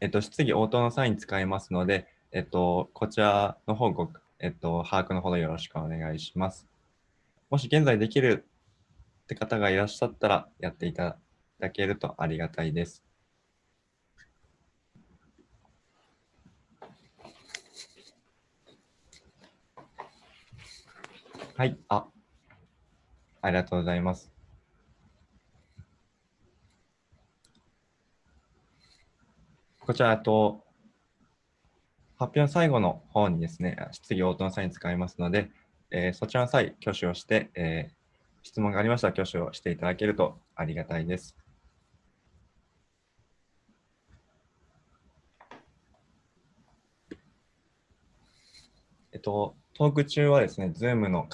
えっと、質疑応答の際に使いますので、えっと、こちらの方ご、えっと、把握のほどよろしくお願いします。もし現在できるって方がいらっしゃったら、やっていただけるとありがたいです。はい、あ、ありがとうございます。こちらと、発表の最後の方にですね、質疑応答の際に使いますので、えー、そちらの際、挙手をして、えー、質問がありましたら挙手をしていただけるとありがたいです。えっと、トーク中はですね、Zoom の、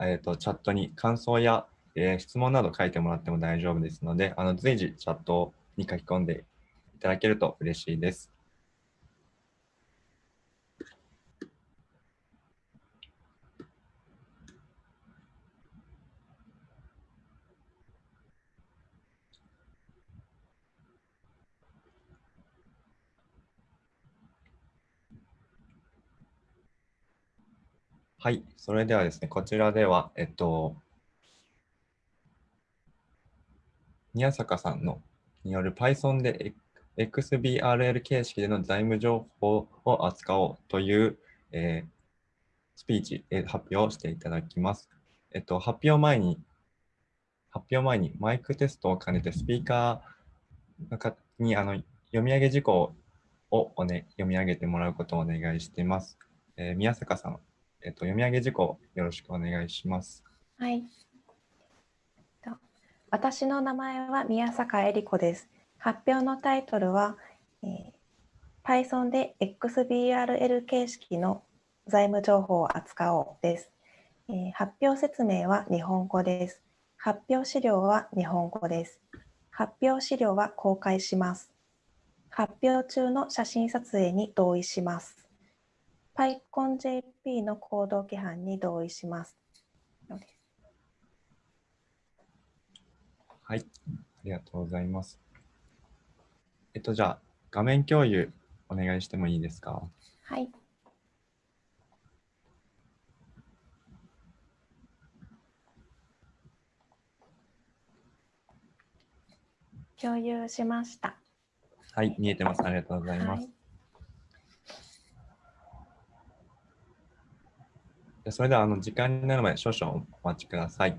えっと、チャットに感想や、えー、質問など書いてもらっても大丈夫ですので、あの随時チャットに書き込んでただけると嬉しいです。はい、それではですね、こちらでは、えっと、宮坂さんのによる Python で XBRL 形式での財務情報を扱おうという、えー、スピーチ、えー、発表をしていただきます。えっと、発表前に、発表前にマイクテストを兼ねてスピーカーにあの読み上げ事項をお、ね、読み上げてもらうことをお願いしています。えー、宮坂さん、えっと、読み上げ事項よろしくお願いします。はい。私の名前は宮坂恵理子です。発表のタイトルは、えー、Python で XBRL 形式の財務情報を扱おうです、えー、発表説明は日本語です。発表資料は日本語です。発表資料は公開します。発表中の写真撮影に同意します。PyConJP の行動規範に同意します。はい、ありがとうございます。えっと、じゃあ、画面共有お願いしてもいいですか？はい。共有しました。はい、見えてます。ありがとうございます。はい、それでは、あの時間になるまで少々お待ちください。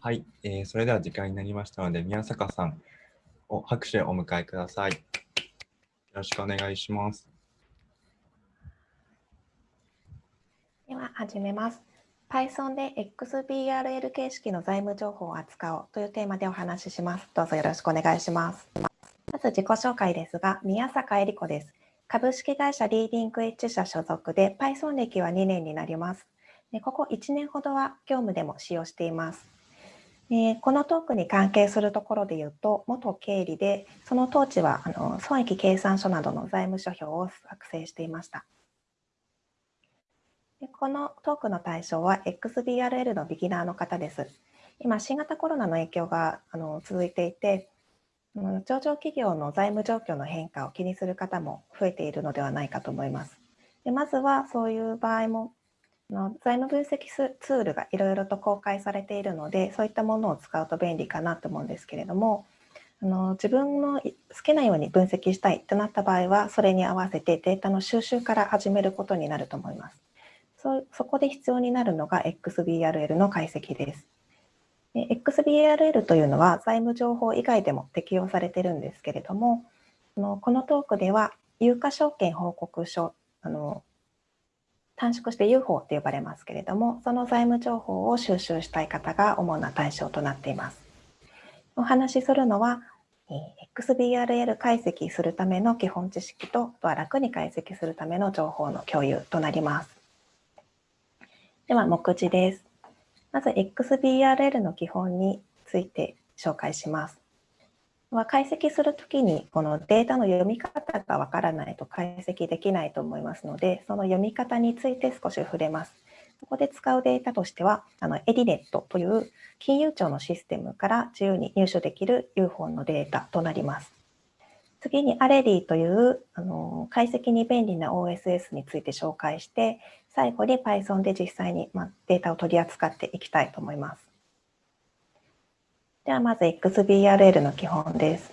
はい、えー、それでは時間になりましたので、宮坂さんを拍手をお迎えください。よろしくお願いします。では始めます。Python で XBRL 形式の財務情報を扱おうというテーマでお話しします。どうぞよろしくお願いします。まず自己紹介ですが、宮坂恵理子です。株式会社リーディングエッジ社所属で Python 歴は2年になります。でここ1年ほどは業務でも使用しています。えこのトークに関係するところで言うと、元経理で、その当時はあの損益計算書などの財務諸表を作成していました。でこのトークの対象は XBRL のビギナーの方です。今、新型コロナの影響があの続いていて、上場企業の財務状況の変化を気にする方も増えているのではないかと思います。でまずはそういう場合も財務分析ツールがいろいろと公開されているのでそういったものを使うと便利かなと思うんですけれどもあの自分の好きなように分析したいとなった場合は、それに合わせてデータの収集から始めることになると思います。そそこで必要になるのが XBRL の解析です。XBRL というのは財務情報以外でも適用されているんですけれども、このトークでは有価証券報告書、あの短縮して UFO と呼ばれますけれども、その財務情報を収集したい方が主な対象となっています。お話しするのは、XBRL 解析するための基本知識と、あとは楽に解析するための情報の共有となります。では、目次です。まず、XBRL の基本について紹介します。解析するときにこのデータの読み方がわからないと解析できないと思いますので、その読み方について少し触れます。ここで使うデータとしては、あのエディネットという金融庁のシステムから自由に入手できる UFO のデータとなります。次にアレディというあの解析に便利な OSS について紹介して、最後に Python で実際に、ま、データを取り扱っていきたいと思います。ではまず XBRL の基本です。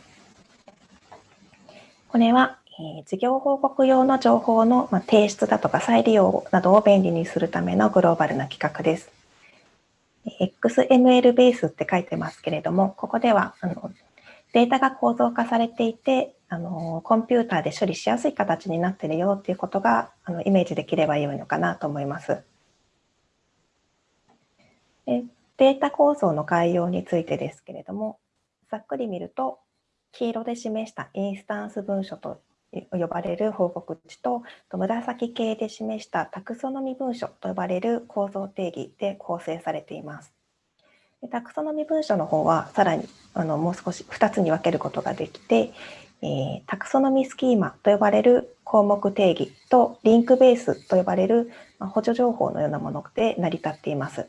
これは、え、事業報告用の情報の、ま、提出だとか再利用などを便利にするためのグローバルな企画です。XML ベースって書いてますけれども、ここではあのデータが構造化されていて、あのコンピューターで処理しやすい形になっているよっていうことがあのイメージできればよいのかなと思います。データ構造の概要についてですけれども、ざっくり見ると、黄色で示したインスタンス文書と呼ばれる報告値と、紫系で示したタクソノミ文書と呼ばれる構造定義で構成されています。タクソノミ文書の方はさらにあのもう少し2つに分けることができて、えー、タクソノミスキーマと呼ばれる項目定義とリンクベースと呼ばれる補助情報のようなもので成り立っています。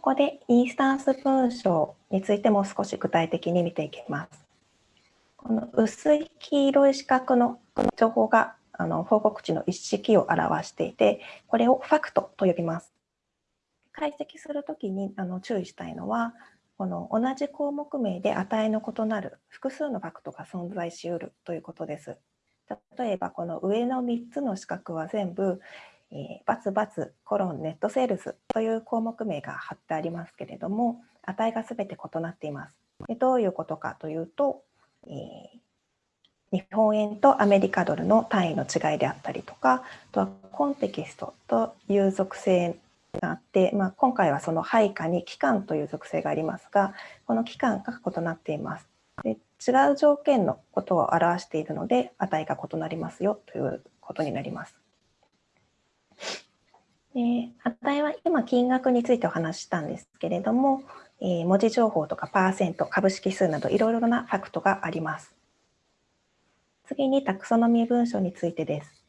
ここでインスタンス文章についても少し具体的に見ていきます。この薄い黄色い四角の情報があの報告値の一式を表していて、これをファクトと呼びます。解析するときにあの注意したいのは、この同じ項目名で値の異なる複数のファクトが存在しうるということです。例えばこの上の3つの四角は全部えー、バツバツコロンネットセールスという項目名が貼ってありますけれども、値がすべて異なっています。でどういうことかというと、えー、日本円とアメリカドルの単位の違いであったりとか、あとはコンテキストという属性があって、まあ、今回はその配下に期間という属性がありますが、この期間が異なっています。で違う条件のことを表しているので、値が異なりますよということになります。で値は今金額についてお話したんですけれども、えー、文字情報とかパーセント、株式数などいろいろなファクトがあります。次にタクソノミー文書についてです。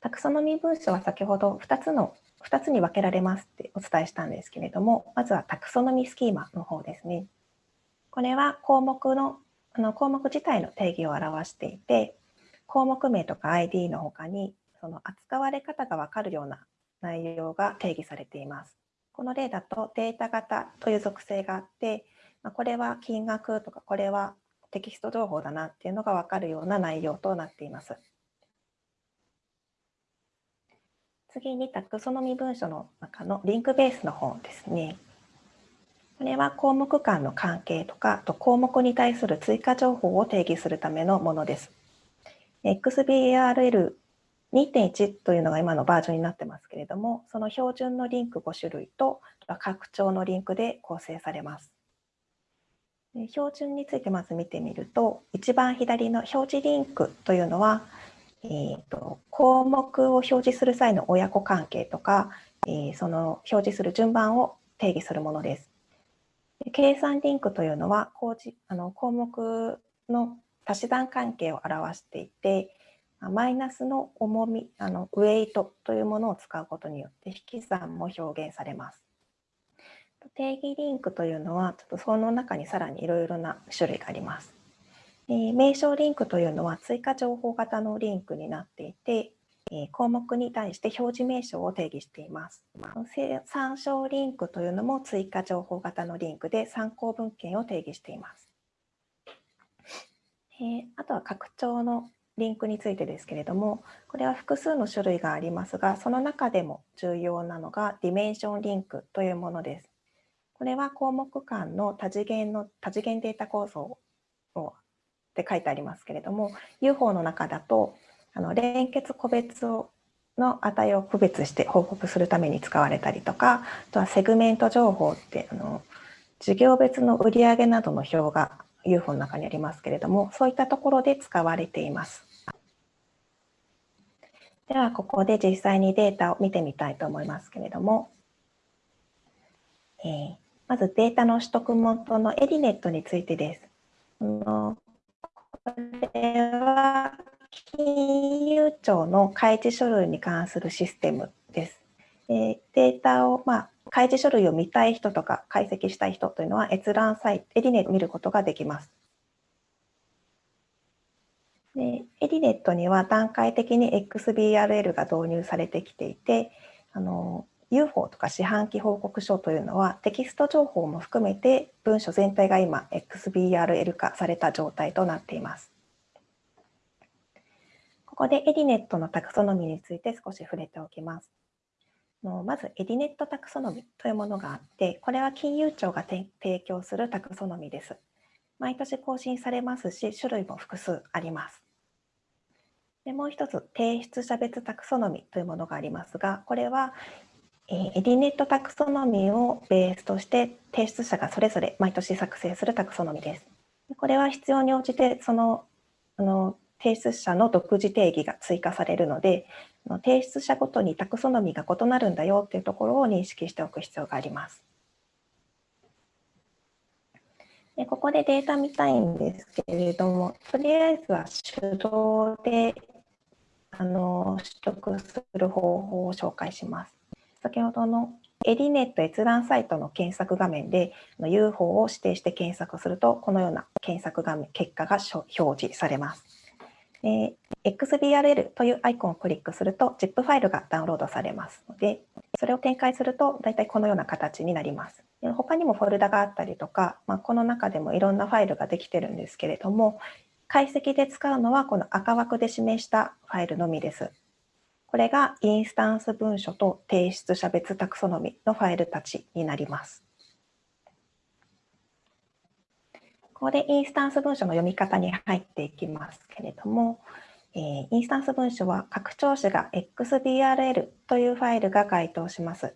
タクソノミー文書は先ほど2つの2つに分けられますってお伝えしたんですけれども、まずはタクソノミースキーマの方ですね。これは項目のあの項目自体の定義を表していて、項目名とか ID の他にその扱われ方が分かるような内容が定義されています。この例だとデータ型という属性があって、まこれは金額とかこれはテキスト情報だなっていうのが分かるような内容となっています。次にタクソノミ文書の中のリンクベースの方ですね。これは項目間の関係とか、と項目に対する追加情報を定義するためのものです。XBRL 2.1というのが今のバージョンになってますけれども、その標準のリンク5種類と拡張のリンクで構成されます。標準についてまず見てみると、一番左の表示リンクというのは、えーと、項目を表示する際の親子関係とか、えー、その表示する順番を定義するものです。計算リンクというのはあの項目の足し算関係を表していて、マイナスの重み、あのウェイトというものを使うことによって引き算も表現されます。定義リンクというのは、ちょっとその中にさらにいろいろな種類があります。えー、名称リンクというのは追加情報型のリンクになっていて、項目に対して表示名称を定義しています。参照リンクというのも追加情報型のリンクで参考文献を定義しています。えあとは拡張のリンクについてですけれども、これは複数の種類がありますが、その中でも重要なのがディメンションリンクというものです。これは項目間の多次元の多次元データ構造をって書いてありますけれども、UFO の中だとあの連結個別をの値を区別して報告するために使われたりとか、あとはセグメント情報ってあの事業別の売上などの表が UFO の中にありますけれども、そういったところで使われています。では、ここで実際にデータを見てみたいと思いますけれども、えー、まずデータの取得元のエディネットについてです。これは金融庁の開示書類に関するシステムですえ。データを、まあ、開示書類を見たい人とか解析したい人というのは閲覧サイト、エディネットを見ることができます。でエディネットには段階的に XBRL が導入されてきていて、あの UFO とか四半期報告書というのはテキスト情報も含めて文書全体が今 XBRL 化された状態となっています。ここでエディネットのタクソノミについて少し触れておきます。まず、エディネットタクソノミというものがあって、これは金融庁が提供するタクソノミです。毎年更新されますし、種類も複数あります。でもう一つ、提出者別タクソノミというものがありますが、これはえエディネットタクソノミをベースとして提出者がそれぞれ毎年作成するタクソノミです。これは必要に応じてそのあの提出者の独自定義が追加されるので、提出者ごとにタクソノミが異なるんだよっていうところを認識しておく必要があります。でここでデータ見たいんですけれども、とりあえずは手動であの取得する方法を紹介します。先ほどのエディネット閲覧サイトの検索画面で UFO を指定して検索すると、このような検索画面結果が表示されます。え XBRL というアイコンをクリックすると ZIP ファイルがダウンロードされますので、それを展開すると大体このような形になります。他にもフォルダがあったりとか、まあ、この中でもいろんなファイルができてるんですけれども、解析で使うのはこの赤枠で示したファイルのみです。これがインスタンス文書と提出者別タクソノミのファイルたちになります。ここでインスタンス文書の読み方に入っていきますけれども、えー、インスタンス文書は拡張子が XBRL というファイルが該当します。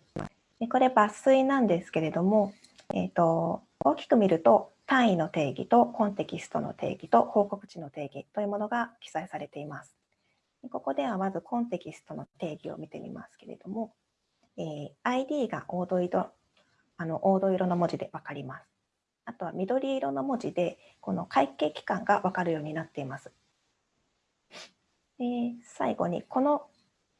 でこれ抜粋なんですけれども、えーと、大きく見ると単位の定義とコンテキストの定義と報告値の定義というものが記載されています。ここではまずコンテキストの定義を見てみますけれども、えー、ID が黄土色あの黄土色の文字で分かります。あとは緑色の文字で、この会計期間がわかるようになっています。最後に、この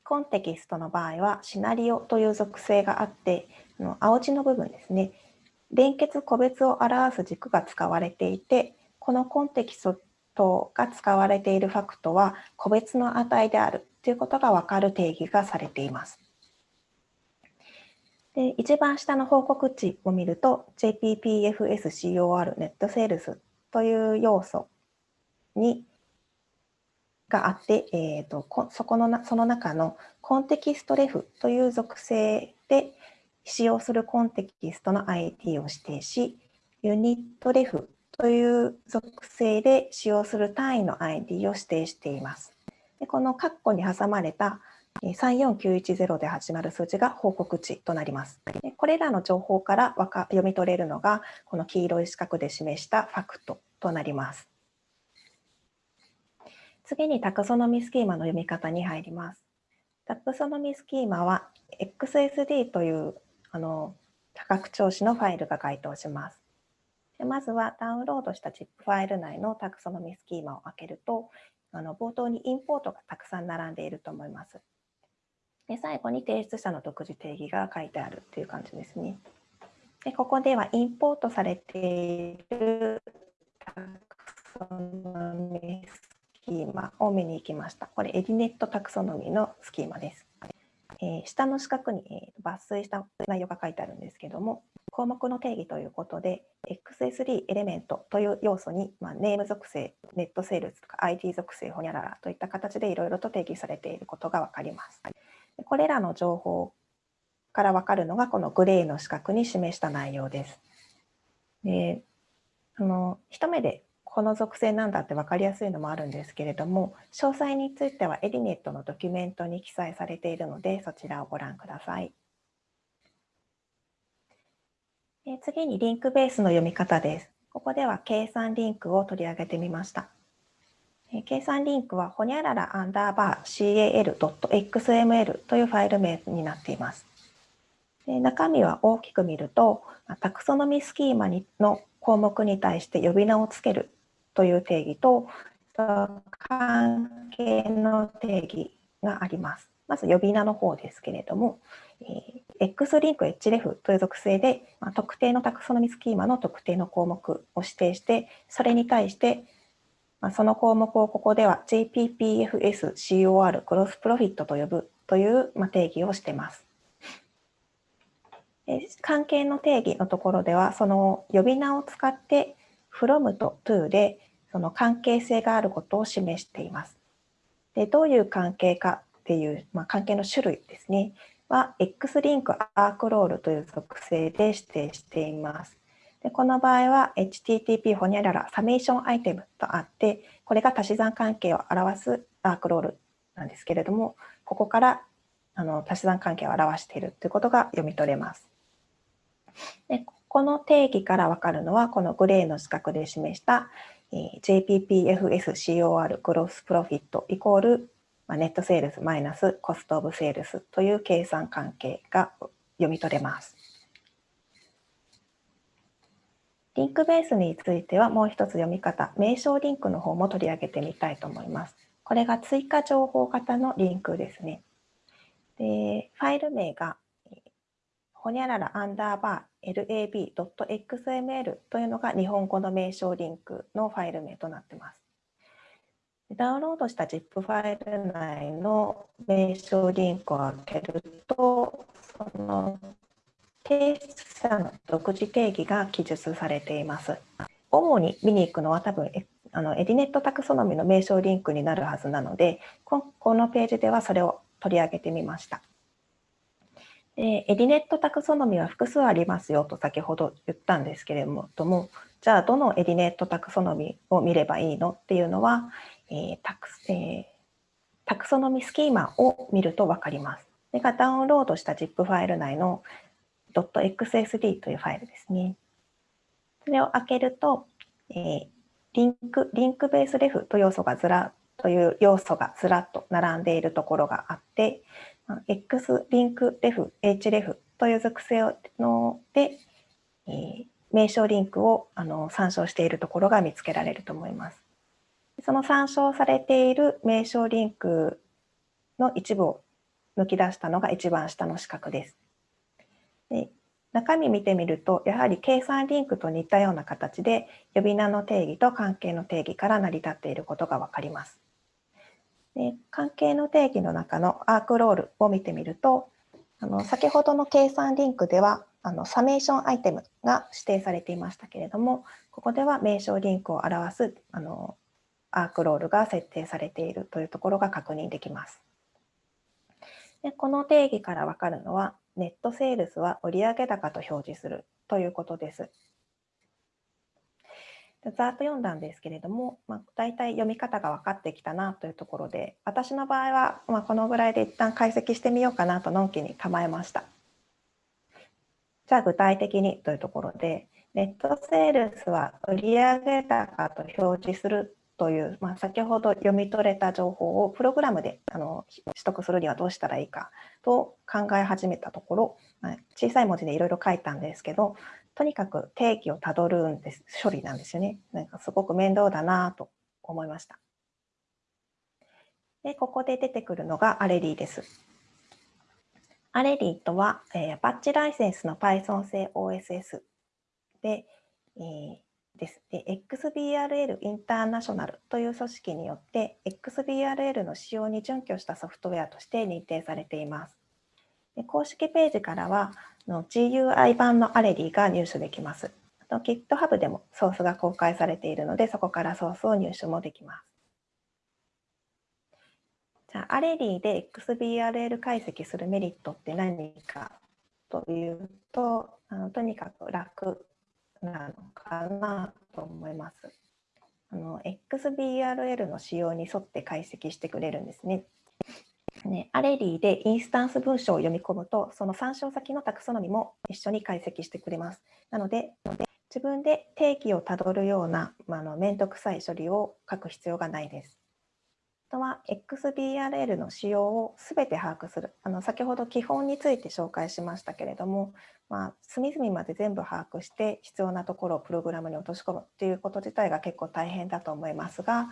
コンテキストの場合は、シナリオという属性があって、の青字の部分ですね、連結個別を表す軸が使われていて、このコンテキストが使われているファクトは個別の値であるということがわかる定義がされています。で一番下の報告値を見ると JPPFSCOR ネットセールスという要素にがあって、えーと、そこのなその中のコンテキストレフという属性で使用するコンテキストの IT を指定し、ユニットレフという属性で使用する単位の ID を指定しています。でこの括弧に挟まれた34910で始まる数字が報告値となります。これらの情報からわか読み取れるのが、この黄色い四角で示したファクトとなります。次にタクソノミスキーマの読み方に入ります。タクソノミスキーマは XSD というあの多角調子のファイルが該当します。でまずはダウンロードした ZIP ファイル内のタクソノミスキーマを開けると、あの冒頭にインポートがたくさん並んでいると思います。で最後に提出者の独自定義が書いてあるっていう感じですね。でここではインポートされているタクソノミスキーマを見に行きました。これエディネットタクソノミーのスキーマです。えー、下の四角に、えー、抜粋した内容が書いてあるんですけども、項目の定義ということで、XS3 エレメントという要素に、まあ、ネーム属性、ネットセールスとか ID 属性、ほにゃららといった形でいろいろと定義されていることが分かります。これらの情報から分かるのが、このグレーの四角に示した内容です。であの一目でこの属性なんだって分かりやすいのもあるんですけれども、詳細についてはエディネットのドキュメントに記載されているので、そちらをご覧ください。次にリンクベースの読み方です。ここでは計算リンクを取り上げてみました。計算リンクはほにゃららアンダーバー cal.xml というファイル名になっています。で中身は大きく見ると、タクソノミスキーマにの項目に対して呼び名をつけるという定義と、関係の定義があります。まず呼び名の方ですけれども、え X リンク href という属性で、まあ、特定のタクソノミスキーマの特定の項目を指定して、それに対して、まあ、その項目をここでは JPPFSCOR クロスプロフィットと呼ぶという、まあ、定義をしています。関係の定義のところでは、その呼び名を使って from と to でその関係性があることを示しています。でどういう関係かっていう、まあ、関係の種類ですね。は X リンクアークロールという属性で指定しています。でこの場合は HTTP ホニャララサメーションアイテムとあって、これが足し算関係を表すアークロールなんですけれども、ここからあの足し算関係を表しているということが読み取れます。でこの定義からわかるのは、このグレーの四角で示した、JPPFSCOR グロスプロフィットイコール、ネットセールスマイナスコストオブセールスという計算関係が読み取れます。リンクベースについてはもう一つ読み方、名称リンクの方も取り上げてみたいと思います。これが追加情報型のリンクですね。でファイル名がほにゃららアンダーバー lab.xml というのが日本語の名称リンクのファイル名となっています。ダウンロードした ZIP ファイル内の名称リンクを開けると、その提出者の独自定義が記述されています。主に見に行くのは多分あのエディネットタクソノミの名称リンクになるはずなので、このページではそれを取り上げてみました。でエディネットタクソノミは複数ありますよと先ほど言ったんですけれども、じゃあどのエディネットタクソノミを見ればいいのっていうのは、えータクえー、タクソノミスキーマを見ると分かります。それがダウンロードした ZIP ファイル内の .xsd というファイルですね。それを開けると、えー、リンク、リンクベースレフと要素がずらという要素がずらっと並んでいるところがあって、X リンクレフ、href という属性ので、えー、名称リンクをあの参照しているところが見つけられると思います。その参照されている名称リンクの一部を抜き出したのが一番下の四角です。で中身見てみると、やはり計算リンクと似たような形で呼び名の定義と関係の定義から成り立っていることがわかります。で関係の定義の中のアークロールを見てみると、あの先ほどの計算リンクではあのサメーションアイテムが指定されていましたけれども、ここでは名称リンクを表すあのアークロールが設定されているというところが確認できます。でこの定義からわかるのは、ネットセールスは売上高と表示するということです。ざっと読んだんですけれども、まあ、大体読み方が分かってきたなというところで、私の場合は、まあ、このぐらいで一旦解析してみようかなとのんきに構えました。じゃあ具体的にというところで、ネットセールスは売上高と表示するという、まあ、先ほど読み取れた情報をプログラムであの取得するにはどうしたらいいかと考え始めたところ、小さい文字でいろいろ書いたんですけど、とにかく定義をたどるんです、処理なんですよね。なんかすごく面倒だなと思いました。で、ここで出てくるのがアレリーです。アレリーとは、えー、アパッチライセンスの Python 製 OSS で、えーです。で XBRL インターナショナルという組織によって XBRL の使用に準拠したソフトウェアとして認定されています。で公式ページからはの GUI 版のアレディが入手できます。あと GitHub でもソースが公開されているのでそこからソースを入手もできます。じゃあアレディで XBRL 解析するメリットって何かというとあのとにかく楽なのかなと思います。あの XBRL の仕様に沿って解析してくれるんですね。ね、アレリーでインスタンス文章を読み込むと、その参照先のタクソノミも一緒に解析してくれます。なので、自分で定義をたどるような、まあ、の面倒くさい処理を書く必要がないです。あとは XBRL の仕様をすべて把握するあの先ほど基本について紹介しましたけれども、まあ、隅々まで全部把握して必要なところをプログラムに落とし込むっていうこと自体が結構大変だと思いますが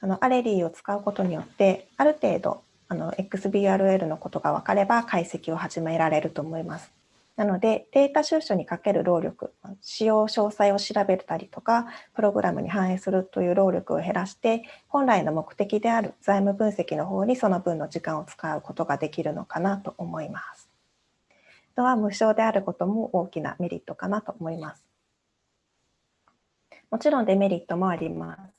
あのアレリーを使うことによってある程度あの XBRL のことが分かれば解析を始められると思います。なのでデータ収集にかける労力、使用詳細を調べたりとか、プログラムに反映するという労力を減らして、本来の目的である財務分析の方にその分の時間を使うことができるのかなと思います。あとは無償であることも大きなメリットかなと思います。もちろんデメリットもあります。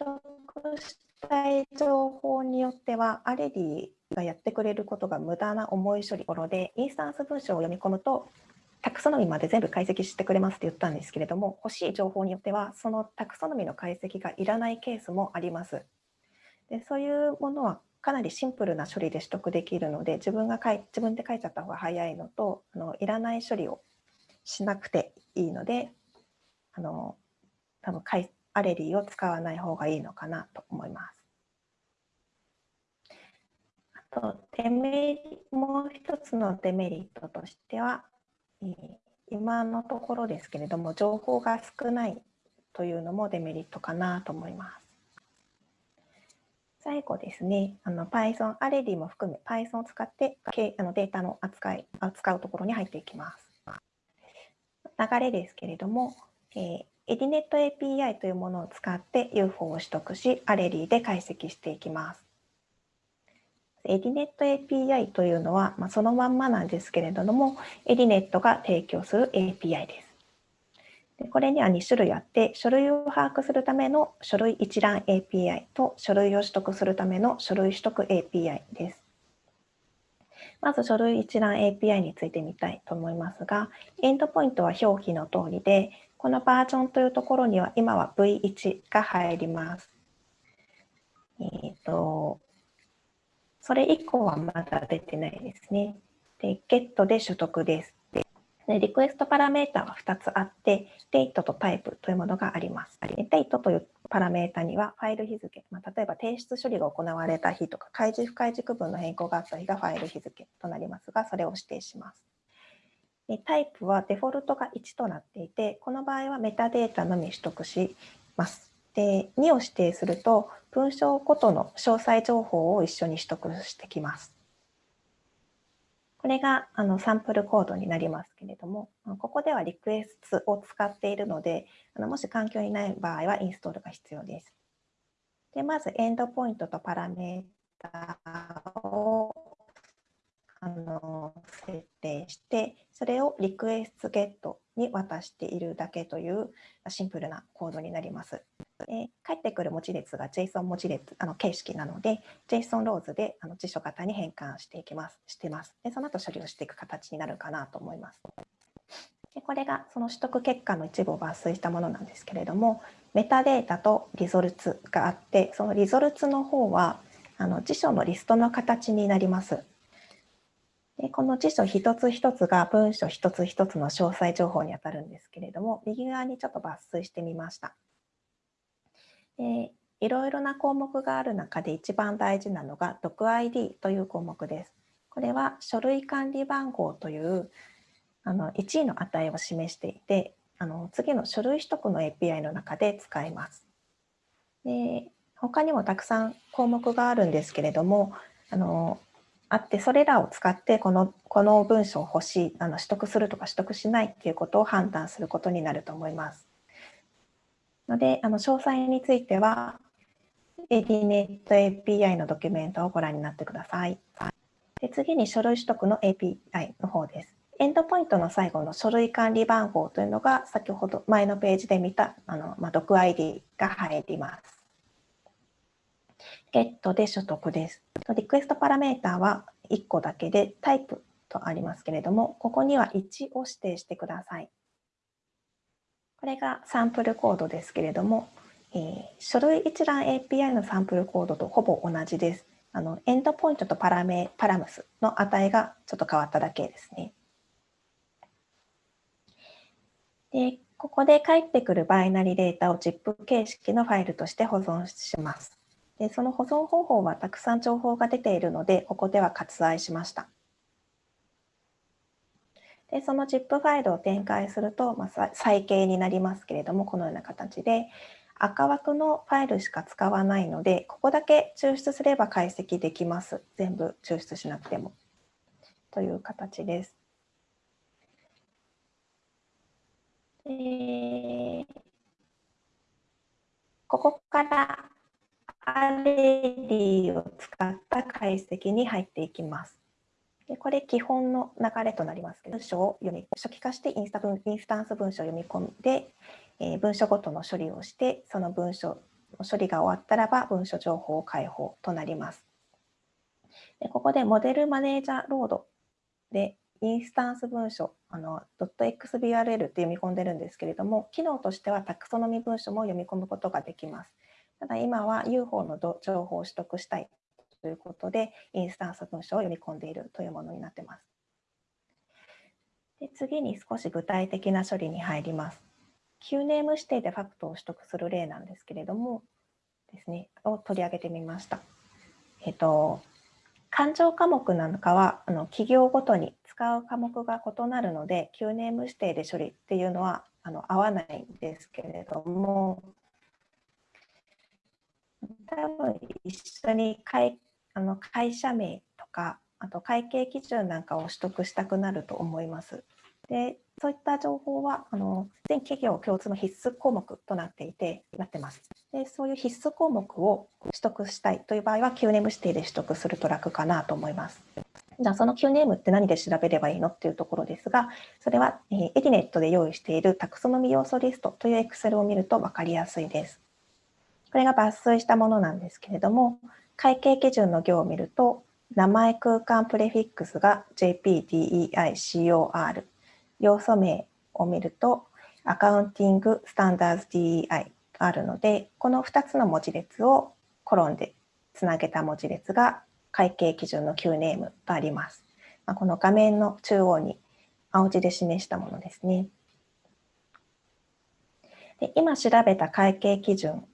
取得したい情報によっては、アレディがやってくれることが無駄な重い処理ろで、インスタンス文章を読み込むと、タクソノミまで全部解析してくれますって言ったんですけれども、欲しい情報によっては、そのタクソノミの解析がいらないケースもあります。でそういうものはかなりシンプルな処理で取得できるので、自分が書い自分で書いちゃった方が早いのと、あのいらない処理をしなくていいので、あの多分アレリーを使わない方がいいのかなと思います。あとデメもう一つのデメリットとしては、今のところですけれども情報が少ないというのもデメリットかなと思います。最後ですね、あの Python、アレディも含め Python を使ってあのデータの扱い扱うところに入っていきます。流れですけれども、えー、エディネット API というものを使って UFO を取得し、アレリーで解析していきます。エディネット API というのは、まあ、そのまんまなんですけれども、エディネットが提供する API です。でこれには2種類あって、書類を把握するための書類一覧 API と書類を取得するための書類取得 API です。まず書類一覧 API についてみたいと思いますが、エンドポイントは表記の通りで、このバージョンというところには今は V1 が入ります。えっ、ー、と、それ以降はまだ出てないですね。で、get で取得です。で、リクエストパラメータは2つあって、date と type というものがあります。date というパラメータにはファイル日付、まあ、例えば提出処理が行われた日とか、開示不開示区分の変更があった日がファイル日付となりますが、それを指定します。タイプはデフォルトが1となっていて、この場合はメタデータのみ取得します。で、2を指定すると、文章ごとの詳細情報を一緒に取得してきます。これがあのサンプルコードになりますけれども、ここではリクエストを使っているので、あのもし環境にない場合はインストールが必要です。でまずエンドポイントとパラメータをあの設定して、それをリクエストゲットに渡しているだけというシンプルなコードになります。で返ってくる文字列が JSON 文字列あの形式なので、JSON ローズであの辞書型に変換していきます。してます。でその後処理をしていく形になるかなと思います。でこれがその取得結果の一部を抜粋したものなんですけれども、メタデータとリゾルツがあって、そのリゾルツの方はあの辞書のリストの形になります。の辞書一つ一つが文書一つ一つの詳細情報にあたるんですけれども、右側にちょっと抜粋してみました。でいろいろな項目がある中で一番大事なのが読 ID という項目です。これは書類管理番号というあの1位の値を示していて、あの次の書類取得の API の中で使います。で他にもたくさん項目があるんですけれども、あのあって、それらを使ってこのこの文章を欲しいあの取得するとか取得しないっていうことを判断することになると思います。ので、あの詳細については ADNet API のドキュメントをご覧になってください。で次に書類取得の API の方です。エンドポイントの最後の書類管理番号というのが先ほど前のページで見たあの、まあ、ドク ID が入ります。ゲットで所得です。リクエストパラメータは1個だけでタイプとありますけれども、ここには1を指定してください。これがサンプルコードですけれども、えー、書類一覧 API のサンプルコードとほぼ同じです。あのエンドポイントとパラメパラムスの値がちょっと変わっただけですね。でここで返ってくるバイナリデータを ZIP 形式のファイルとして保存します。でその保存方法はたくさん情報が出ているので、ここでは割愛しました。でその ZIP ファイルを展開すると、まあ、再形になりますけれども、このような形で、赤枠のファイルしか使わないので、ここだけ抽出すれば解析できます。全部抽出しなくても。という形です。でここからレリを使った解析に入っていきます。でこれ基本の流れとなりますけど、文章を読み初期化してインスタ分インスタンス文章を読み込んで、えー、文書ごとの処理をして、その文書の処理が終わったらば文書情報開放となります。でここでモデルマネージャーロードでインスタンス文書あの .xbrl って読み込んでるんですけれども、機能としてはタクソノミ文書も読み込むことができます。ただ今は UFO の情報を取得したいということで、インスタンス文書を読み込んでいるというものになっています。で次に少し具体的な処理に入ります。Q ネーム指定でファクトを取得する例なんですけれども、ですね、を取り上げてみました。えっと、勘定科目なんかはあの企業ごとに使う科目が異なるので、Q ネーム指定で処理っていうのはあの合わないんですけれども、多分一緒に会あの会社名とかあと会計基準なんかを取得したくなると思います。でそういった情報はあの全企業共通の必須項目となっていてなってます。でそういう必須項目を取得したいという場合は Q ネーム指定で取得すると楽かなと思います。じゃあその Q ネームって何で調べればいいのっていうところですが、それは、えー、エディネットで用意しているタクソノミ要素リストという Excel を見ると分かりやすいです。これが抜粋したものなんですけれども、会計基準の行を見ると、名前空間プレフィックスが JPDEICOR、要素名を見ると、アカウンティングスタンダーズ DEI とあるので、この2つの文字列をコロンでつなげた文字列が会計基準の Q ネームとあります。まあ、この画面の中央に青字で示したものですね。で今調べた会計基準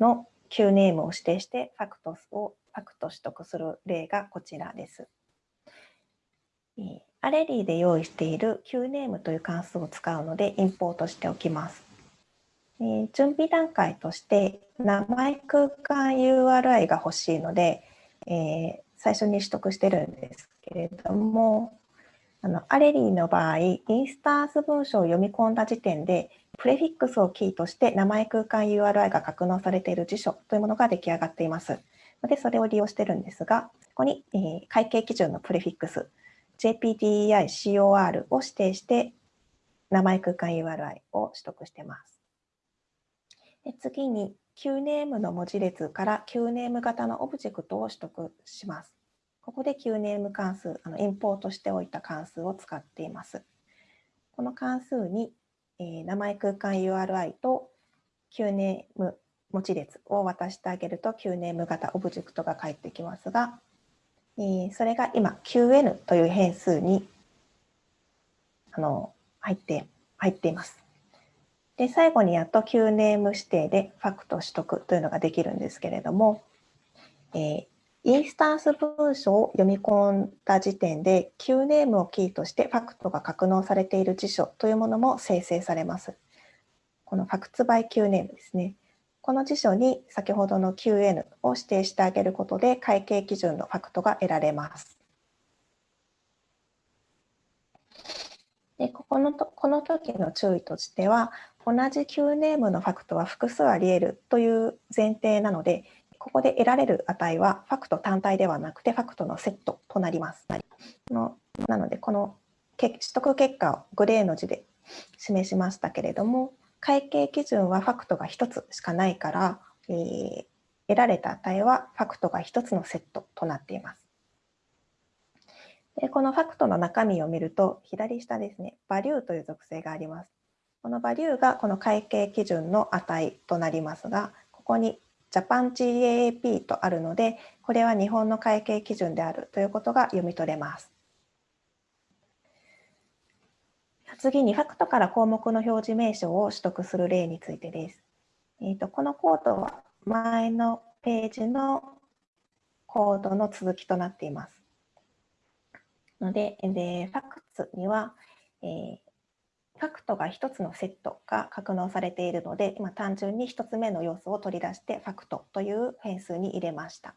の Q ネームを指定してファクトをファクト取得する例がこちらです。アレリーで用意している Q ネームという関数を使うのでインポートしておきます。準備段階として名前空間 URI が欲しいので、えー、最初に取得してるんですけれどもあのアレリーの場合インスタンス文章を読み込んだ時点でプレフィックスをキーとして名前空間 URI が格納されている辞書というものが出来上がっています。で、それを利用してるんですが、ここに、えー、会計基準のプレフィックス、JPDEI-COR を指定して名前空間 URI を取得してます。で次に QNAME の文字列から QNAME 型のオブジェクトを取得します。ここで QNAME 関数、あのインポートしておいた関数を使っています。この関数にえー、名前空間 URI と QNAME 文字列を渡してあげると QNAME 型オブジェクトが返ってきますが、えー、それが今 QN という変数にあの入って入っています。で最後にやっと QNAME 指定でファクト取得というのができるんですけれども、えー、インスタンス文書を読み込んだ時点で Q ネームをキーとしてファクトが格納されている辞書というものも生成されます。このファクツバイ Q ネームですね。この辞書に先ほどの QN を指定してあげることで会計基準のファクトが得られます。でここのとこの時の注意としては同じ Q ネームのファクトは複数あり得るという前提なのでここで得られる値はファクト単体ではなくてファクトのセットとなります。のなのでこの取得結果をグレーの字で示しましたけれども会計基準はファクトが1つしかないから、えー、得られた値はファクトが1つのセットとなっています。でこのファクトの中身を見ると左下ですね、バリューという属性があります。このバリューがこの会計基準の値となりますが、ここにジャパン GAAP とあるので、これは日本の会計基準であるということが読み取れます。次にファクトから項目の表示名称を取得する例についてです。えーと、このコードは前のページのコードの続きとなっています。ので、でファクツには、えー、ファクトが1つのセットが格納されているので、今単純に1つ目の要素を取り出してファクトという変数に入れました。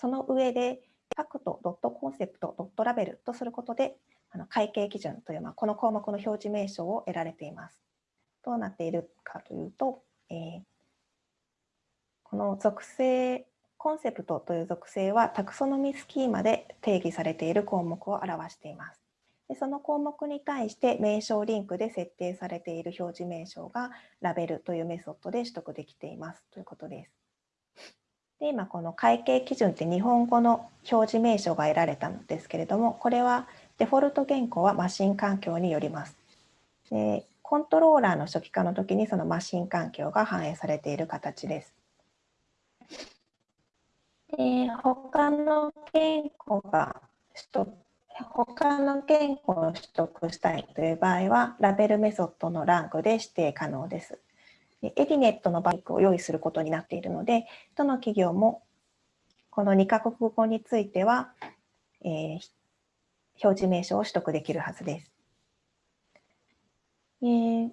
その上で、ファクトドットコンセプトドットラベルとすることで、あの会計基準という、まあ、この項目の表示名称を得られています。どうなっているかというと、えー、この属性、コンセプトという属性はタクソノミスキーマで定義されている項目を表しています。でその項目に対して名称リンクで設定されている表示名称がラベルというメソッドで取得できていますということです。で今この会計基準って日本語の表示名称が得られたんですけれどもこれはデフォルト言語はマシン環境によります。でコントローラーの初期化の時にそのマシン環境が反映されている形です。で他の言語が取得他の言語を取得したいという場合はラベルメソッドのランクで指定可能です。エディネットのバイクを用意することになっているので、どの企業もこの2カ国語については、えー、表示名称を取得できるはずです。えー、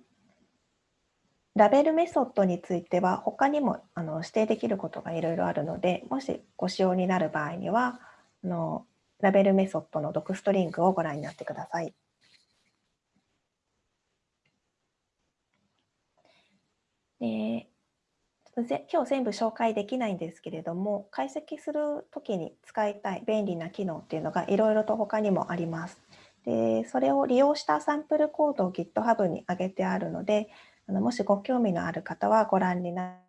ラベルメソッドについては他にもあの指定できることがいろいろあるのでもしご使用になる場合にはあのラベルメソッドのドクストリングをご覧になってください。で今日全部紹介できないんですけれども解析するときに使いたい便利な機能っていうのがいろいろと他にもあります。でそれを利用したサンプルコードを GitHub に上げてあるのであのもしご興味のある方はご覧にな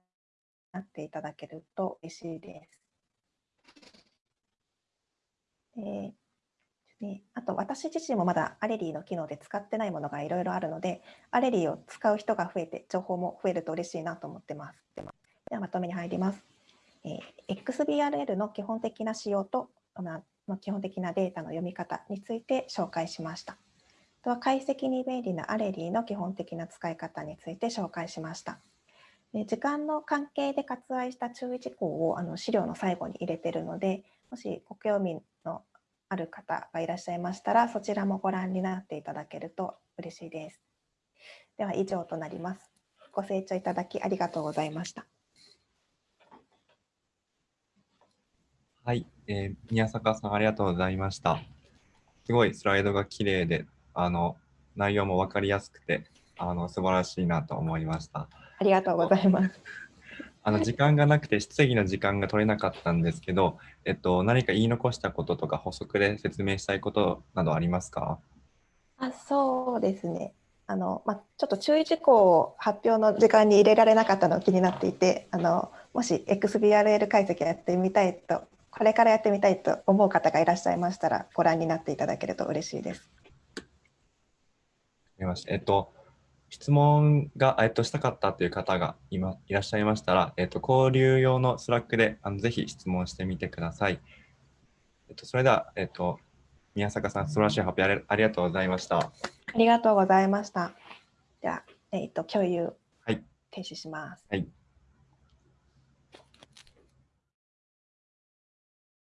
っていただけると嬉しいです。でね、あと私自身もまだアレリーの機能で使ってないものがいろいろあるので、アレリーを使う人が増えて、情報も増えると嬉しいなと思ってます。ではまとめに入ります。えー、XBRL の基本的な仕様と、まの基本的なデータの読み方について紹介しました。とは解析に便利なアレリーの基本的な使い方について紹介しました。時間の関係で割愛した注意事項をあの資料の最後に入れているので、もしご興味ある方がいらっしゃいましたら、そちらもご覧になっていただけると嬉しいです。では以上となります。ご清聴いただきありがとうございました。はい、えー、宮坂さんありがとうございました。すごいスライドが綺麗で、あの内容も分かりやすくて、あの素晴らしいなと思いました。ありがとうございます。あの時間がなくて質疑の時間が取れなかったんですけど、えっと、何か言い残したこととか補足で説明したいことなどありますか？あそうですね。あの、まあ、ちょっと注意事項を発表の時間に入れられなかったのが気になっていてあのもし XBRL 解析やってみたいとこれからやってみたいと思う方がいらっしゃいましたらご覧になっていただけると嬉しいです。えっと質問が、えっと、したかったという方が今いらっしゃいましたら、えっと、交流用の Slack であのぜひ質問してみてください。えっと、それでは、えっと、宮坂さん、素晴らしい発表ありがとうございました。ありがとうございました。では、えっと、共有、停止します。はい